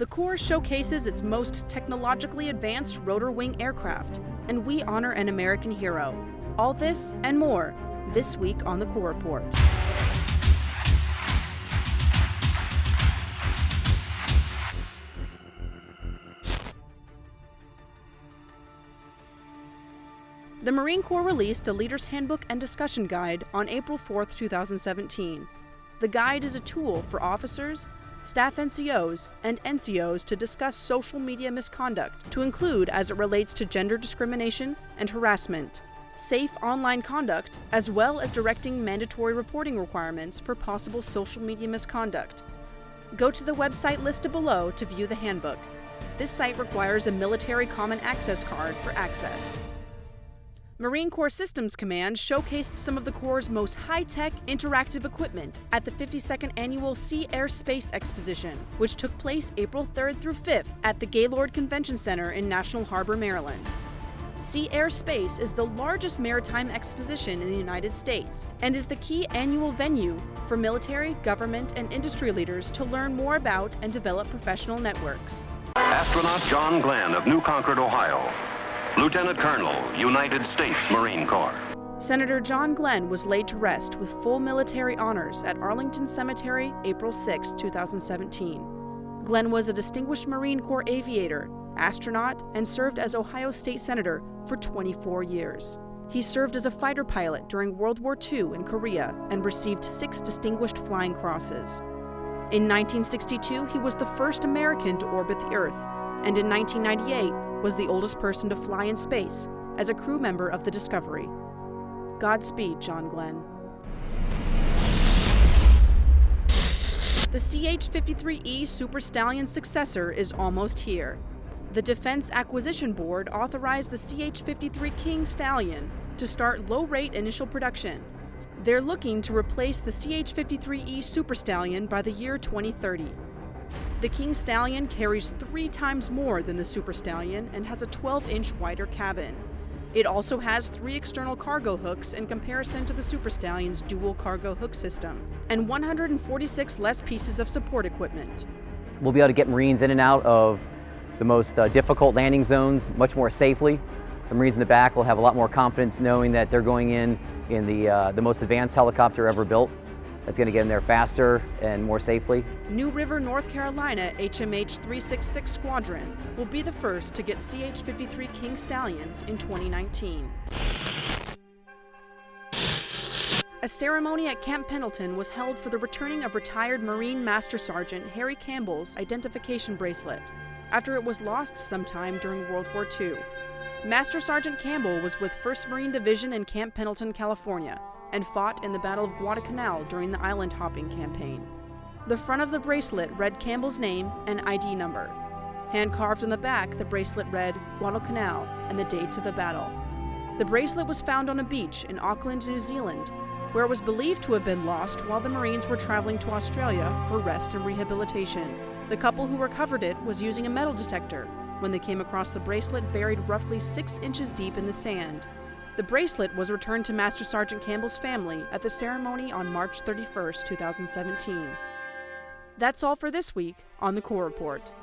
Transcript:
The Corps showcases its most technologically advanced rotor wing aircraft, and we honor an American hero. All this and more this week on the Corps Report. The Marine Corps released the Leader's Handbook and Discussion Guide on April 4, 2017. The guide is a tool for officers, staff NCOs, and NCOs to discuss social media misconduct, to include as it relates to gender discrimination and harassment, safe online conduct, as well as directing mandatory reporting requirements for possible social media misconduct. Go to the website listed below to view the handbook. This site requires a Military Common Access card for access. Marine Corps Systems Command showcased some of the Corps' most high-tech interactive equipment at the 52nd Annual Sea Air Space Exposition, which took place April 3rd through 5th at the Gaylord Convention Center in National Harbor, Maryland. Sea Air Space is the largest maritime exposition in the United States and is the key annual venue for military, government, and industry leaders to learn more about and develop professional networks. Astronaut John Glenn of New Concord, Ohio, Lieutenant Colonel, United States Marine Corps. Senator John Glenn was laid to rest with full military honors at Arlington Cemetery April 6, 2017. Glenn was a distinguished Marine Corps aviator, astronaut, and served as Ohio State Senator for 24 years. He served as a fighter pilot during World War II in Korea and received six distinguished flying crosses. In 1962, he was the first American to orbit the Earth, and in 1998, was the oldest person to fly in space as a crew member of the Discovery. Godspeed, John Glenn. The CH-53E Super Stallion successor is almost here. The Defense Acquisition Board authorized the CH-53 King Stallion to start low-rate initial production. They're looking to replace the CH-53E Super Stallion by the year 2030. The King Stallion carries three times more than the Super Stallion and has a 12-inch wider cabin. It also has three external cargo hooks in comparison to the Super Stallion's dual cargo hook system, and 146 less pieces of support equipment. We'll be able to get Marines in and out of the most uh, difficult landing zones much more safely. The Marines in the back will have a lot more confidence knowing that they're going in in the, uh, the most advanced helicopter ever built that's going to get in there faster and more safely. New River, North Carolina HMH 366 Squadron will be the first to get CH-53 King Stallions in 2019. A ceremony at Camp Pendleton was held for the returning of retired Marine Master Sergeant Harry Campbell's identification bracelet after it was lost sometime during World War II. Master Sergeant Campbell was with 1st Marine Division in Camp Pendleton, California, and fought in the Battle of Guadalcanal during the island hopping campaign. The front of the bracelet read Campbell's name and ID number. Hand carved on the back, the bracelet read Guadalcanal and the dates of the battle. The bracelet was found on a beach in Auckland, New Zealand, where it was believed to have been lost while the Marines were traveling to Australia for rest and rehabilitation. The couple who recovered it was using a metal detector when they came across the bracelet buried roughly six inches deep in the sand. The bracelet was returned to Master Sergeant Campbell's family at the ceremony on March 31, 2017. That's all for this week on the Corps Report.